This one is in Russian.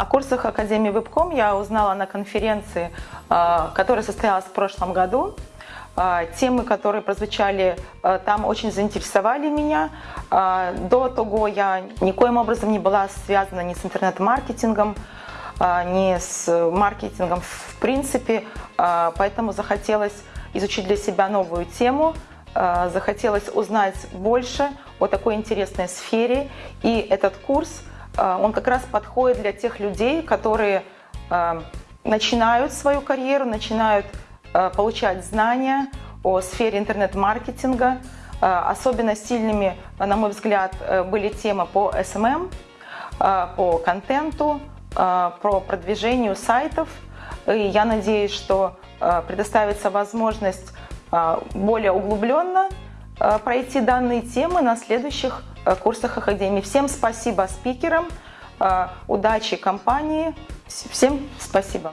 О курсах Академии Вебком я узнала на конференции, а, которая состоялась в прошлом году. А, темы, которые прозвучали а, там, очень заинтересовали меня. До того я никоим образом не была связана ни с интернет-маркетингом, ни с маркетингом в принципе, поэтому захотелось изучить для себя новую тему, захотелось узнать больше о такой интересной сфере. И этот курс, он как раз подходит для тех людей, которые начинают свою карьеру, начинают Э, получать знания о сфере интернет-маркетинга. Э, особенно сильными, на мой взгляд, э, были темы по SMM, по контенту, про продвижению сайтов. И я надеюсь, что предоставится возможность более углубленно пройти данные темы на следующих курсах Академии. Всем спасибо спикерам, удачи компании, всем спасибо.